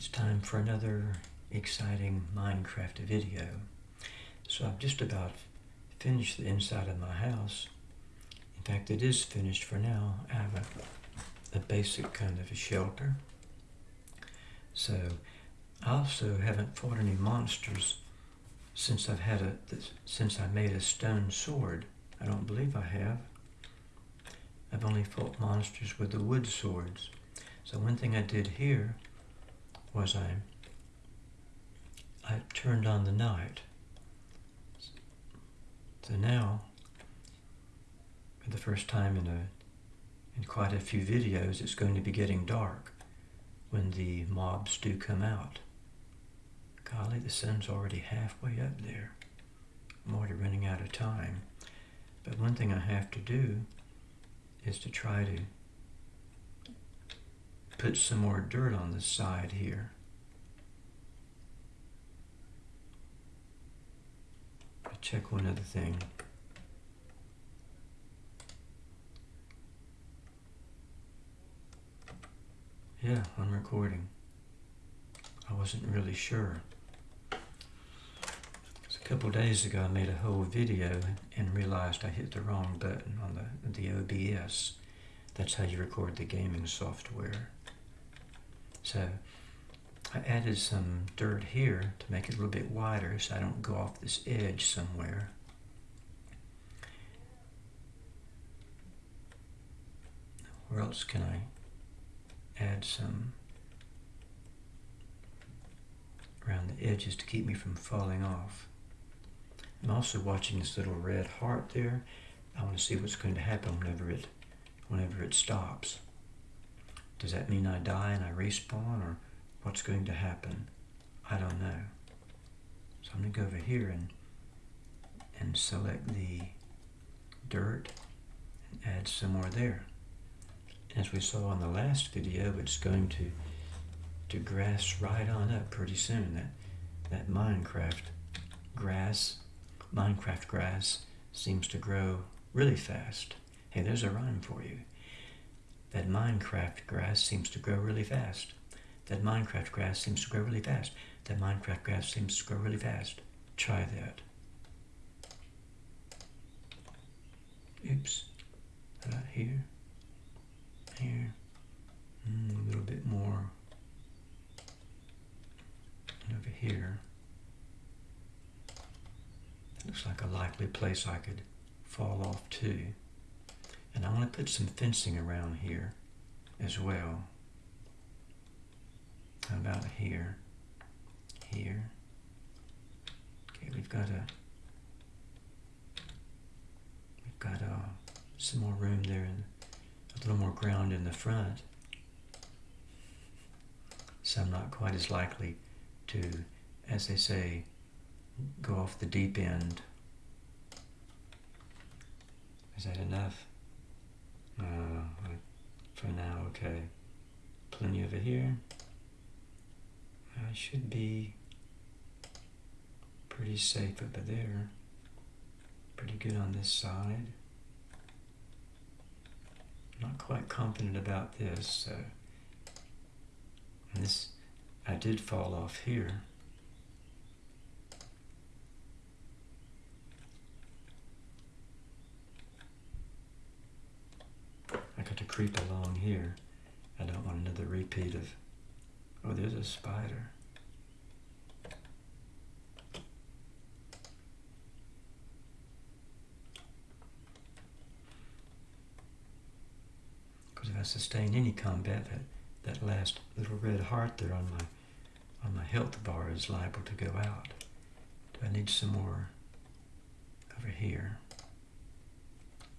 It's time for another exciting Minecraft video. So I've just about finished the inside of my house. In fact, it is finished for now. I have a, a basic kind of a shelter. So I also haven't fought any monsters since I've had a since I made a stone sword. I don't believe I have. I've only fought monsters with the wood swords. So one thing I did here was I I turned on the night. So now, for the first time in a in quite a few videos, it's going to be getting dark when the mobs do come out. Golly, the sun's already halfway up there. I'm already running out of time. But one thing I have to do is to try to put some more dirt on the side here. I'll check one other thing. Yeah, I'm recording. I wasn't really sure. a couple days ago I made a whole video and realized I hit the wrong button on the, the OBS. That's how you record the gaming software. So I added some dirt here to make it a little bit wider so I don't go off this edge somewhere. Where else can I add some around the edges to keep me from falling off? I'm also watching this little red heart there. I want to see what's going to happen whenever it whenever it stops. Does that mean I die and I respawn or what's going to happen? I don't know. So I'm going to go over here and, and select the dirt and add some more there. As we saw in the last video, it's going to, to grass right on up pretty soon. That, that Minecraft grass, Minecraft grass seems to grow really fast. Hey, there's a rhyme for you. That Minecraft grass seems to grow really fast. That Minecraft grass seems to grow really fast. That Minecraft grass seems to grow really fast. Try that. Oops. Here. Here. Mm, a little bit more. And over here. That looks like a likely place I could fall off to. And I want to put some fencing around here as well. How about here? Here. Okay, we've got a we've got uh, some more room there and a little more ground in the front. So I'm not quite as likely to, as they say, go off the deep end. Is that enough? Uh, for now, okay. Plenty over here. I should be pretty safe over there. Pretty good on this side. Not quite confident about this, so. And this, I did fall off here. I got to creep along here. I don't want another repeat of, oh, there's a spider. Because if I sustain any combat, that, that last little red heart there on my on my health bar is liable to go out. Do I need some more over here?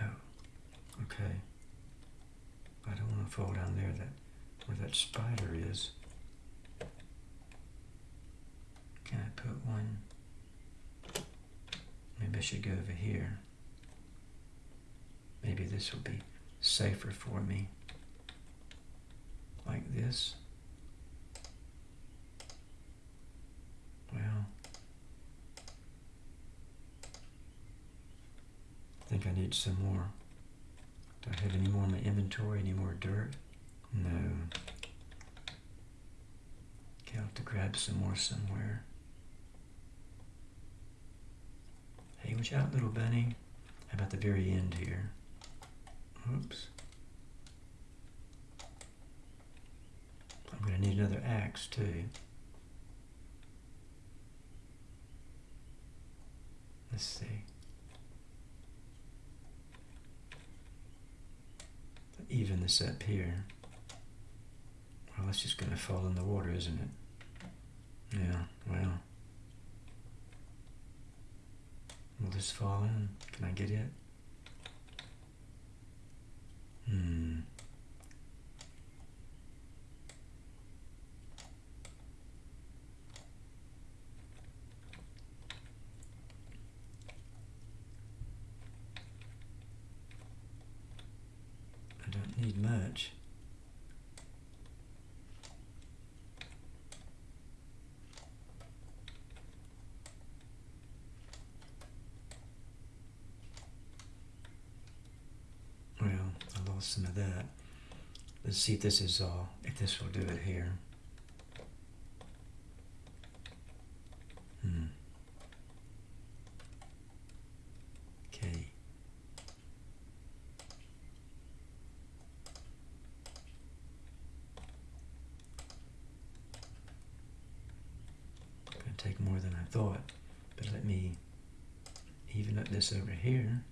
Oh, okay. I don't to fall down there that where that spider is. Can I put one? Maybe I should go over here. Maybe this will be safer for me. Like this. Well, I think I need some more. Do I have any more in my inventory? Any more dirt? No. to have to grab some more somewhere. Hey, watch out, little bunny. How about the very end here? Oops. I'm going to need another axe, too. Let's see. Even this up here. Well, it's just going to fall in the water, isn't it? Yeah, well. Will this fall in? Can I get it? Hmm. I don't need much. Well, I lost some of that. Let's see if this is all, if this will do it here. Hmm. Okay. Gonna take more than I thought, but let me even up this over here.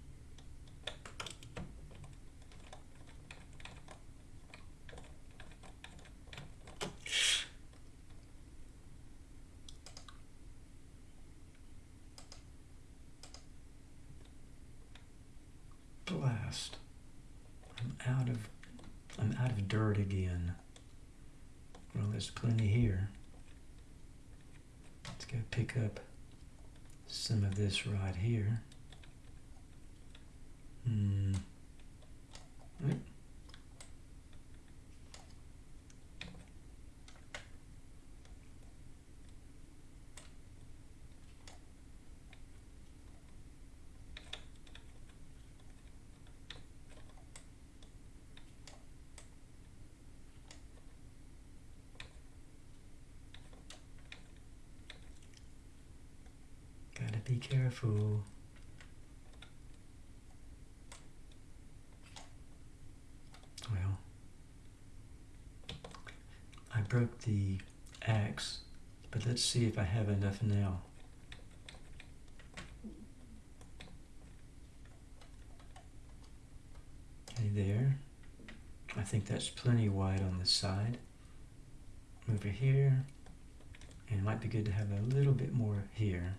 Blast. I'm out of I'm out of dirt again. Well, there's plenty here. Pick up some of this right here. Hmm. Right. Gotta be careful. Well, I broke the axe, but let's see if I have enough now. Okay, there. I think that's plenty wide on the side. Over here, and it might be good to have a little bit more here.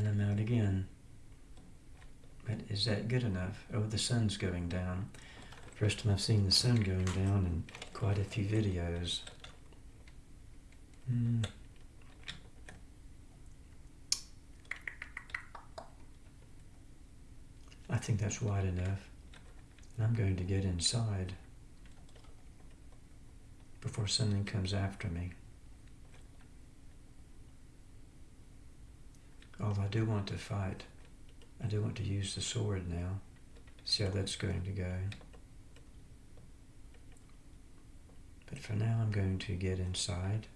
And I'm out again. But is that good enough? Oh, the sun's going down. First time I've seen the sun going down in quite a few videos. Hmm. I think that's wide enough. And I'm going to get inside before something comes after me. Although I do want to fight. I do want to use the sword now. See how that's going to go. But for now I'm going to get inside.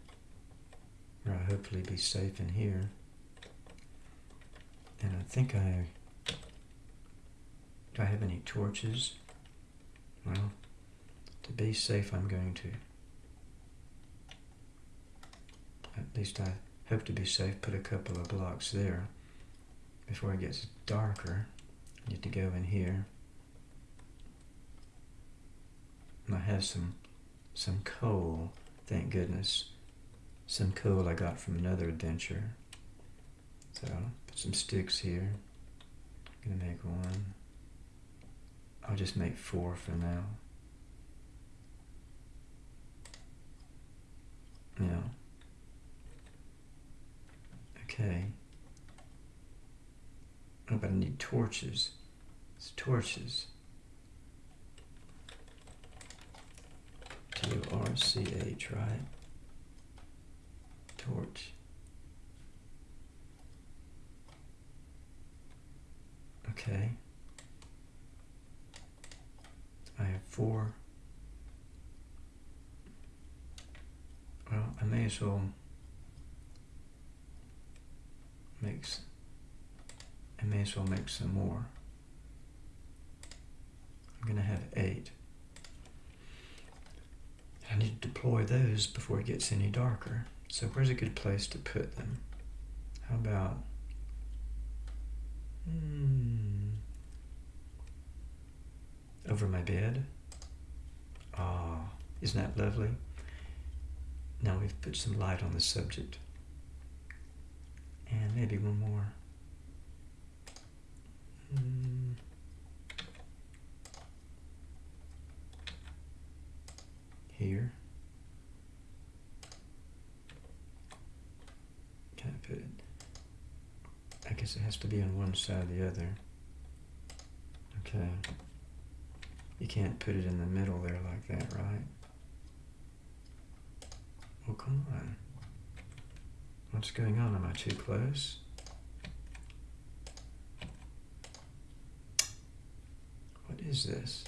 Where I'll hopefully be safe in here. And I think I... Do I have any torches? Well, to be safe I'm going to... At least I hope to be safe, put a couple of blocks there. Before it gets darker, I need to go in here. And I have some some coal, thank goodness. Some coal I got from another adventure. So put some sticks here. I'm gonna make one. I'll just make four for now. Okay. Oh, but I need torches. It's torches. T-O-R-C-H, right? Torch. Okay. I have four. Well, I may as well make, s- I may as well make some more. I'm gonna have eight. I need to deploy those before it gets any darker. So where's a good place to put them? How about, hmm, over my bed? Ah, isn't that lovely? Now we've put some light on the subject. And maybe one more. Hmm. Here. Can I put it? I guess it has to be on one side or the other. Okay. You can't put it in the middle there like that, right? Well, come on. What's going on? Am I too close? What is this?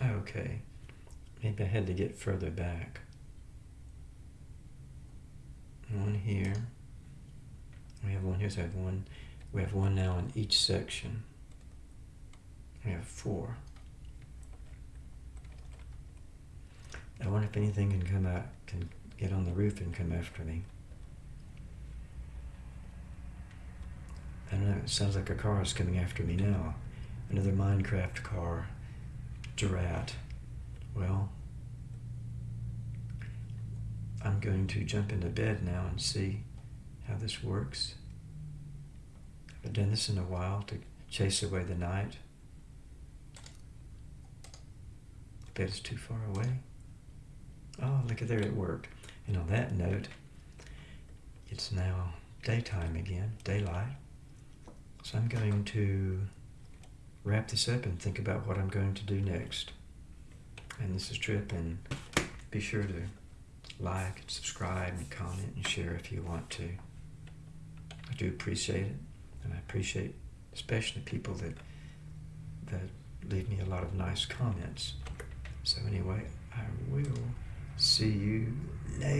Oh, okay. Maybe I had to get further back. One here. We have one here, so I have one. We have one now in each section. We have four. I wonder if anything can come out, can get on the roof and come after me. I don't know, it sounds like a car is coming after me now. Another Minecraft car. Durat. Well, I'm going to jump into bed now and see how this works. I've done this in a while to chase away the night. Bed is too far away. Oh, look at there, it worked. And on that note, it's now daytime again, daylight. So I'm going to wrap this up and think about what I'm going to do next. And this is Trip, and be sure to like, and subscribe, and comment, and share if you want to. I do appreciate it, and I appreciate especially people that that leave me a lot of nice comments. So anyway, I will see you later.